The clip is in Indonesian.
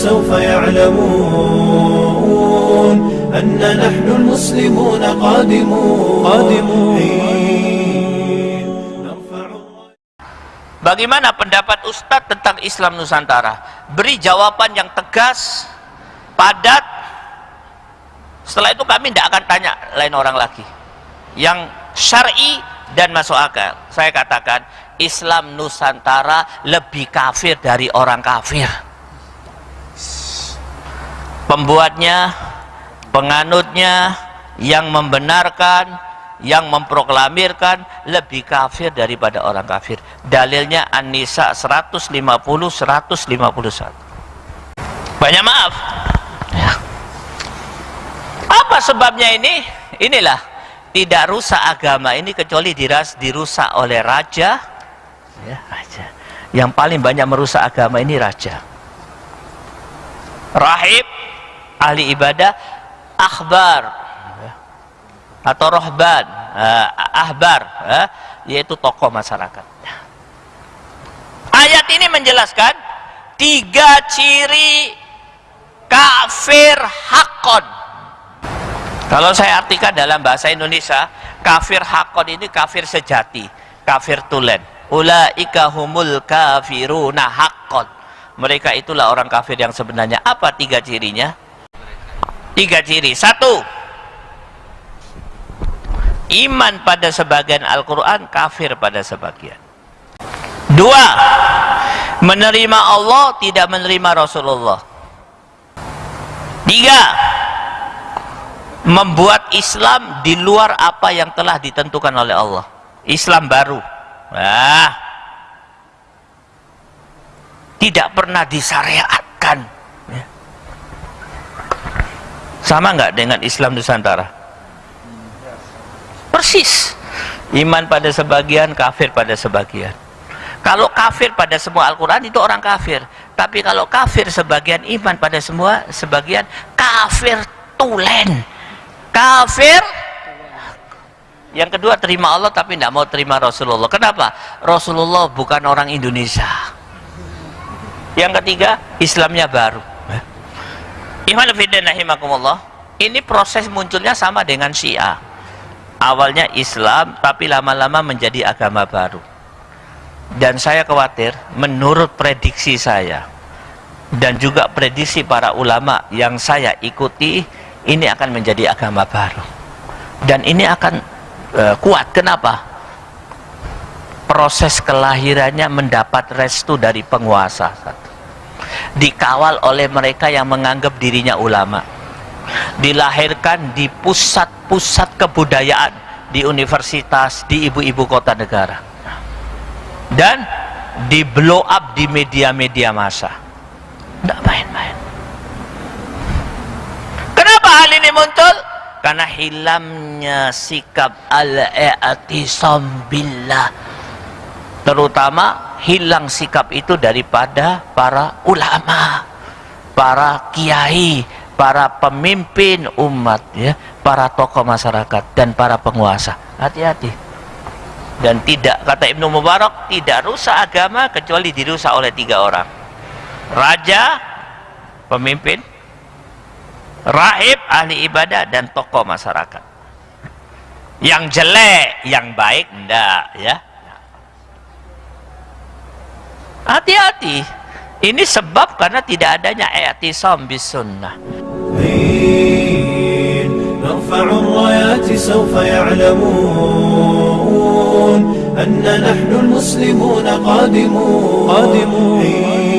سوف يعلمون أن نحن المسلمون قادمون قادمون نرفع Bagaimana pendapat Ustadz tentang Islam Nusantara? Beri jawaban yang tegas, padat. Setelah itu kami tidak akan tanya lain orang lagi. Yang syar'i dan masuk akal. Saya katakan Islam Nusantara lebih kafir dari orang kafir. Pembuatnya, penganutnya, yang membenarkan, yang memproklamirkan lebih kafir daripada orang kafir. Dalilnya An-Nisa 150 151. Banyak maaf. Ya. Apa sebabnya ini? Inilah tidak rusak agama ini kecuali diras dirusak oleh raja ya raja yang paling banyak merusak agama ini raja rahib ahli ibadah akhbar atau rohban uh, ahbar uh, yaitu tokoh masyarakat ayat ini menjelaskan tiga ciri kafir hakon kalau saya artikan dalam bahasa Indonesia, kafir hakon ini kafir sejati, kafir tulen. Ulaika humul kafiruna hakon. Mereka itulah orang kafir yang sebenarnya. Apa tiga cirinya? Tiga ciri. Satu, iman pada sebagian Al-Quran, kafir pada sebagian. Dua, menerima Allah, tidak menerima Rasulullah. Tiga, membuat Islam di luar apa yang telah ditentukan oleh Allah. Islam baru. Nah, tidak pernah disyariatkan. Sama nggak dengan Islam Nusantara? Persis. Iman pada sebagian, kafir pada sebagian. Kalau kafir pada semua Al-Quran itu orang kafir. Tapi kalau kafir sebagian iman pada semua sebagian kafir tulen kafir yang kedua terima Allah tapi tidak mau terima Rasulullah kenapa? Rasulullah bukan orang Indonesia yang ketiga Islamnya baru ini proses munculnya sama dengan Syiah. Awalnya Islam tapi lama-lama menjadi agama baru. Dan saya khawatir menurut prediksi saya dan juga prediksi para ulama yang saya ikuti ini akan menjadi agama baru. Dan ini akan uh, kuat. Kenapa? Proses kelahirannya mendapat restu dari penguasa dikawal oleh mereka yang menganggap dirinya ulama dilahirkan di pusat-pusat kebudayaan di universitas di ibu-ibu kota negara dan di blow up di media-media massa tidak main-main hal ini muncul? Karena hilangnya sikap al-i'tisam billah. Terutama hilang sikap itu daripada para ulama, para kiai, para pemimpin umat ya, para tokoh masyarakat dan para penguasa. Hati-hati. Dan tidak kata Ibnu Mubarak tidak rusak agama kecuali dirusak oleh tiga orang. Raja, pemimpin, raib ahli ibadah dan tokoh masyarakat yang jelek yang baik enggak ya hati-hati ini sebab karena tidak adanya i'tisam bis sunnah نرفع الرايات سوف يعلمون أن نحن المسلمون قادمون قادمون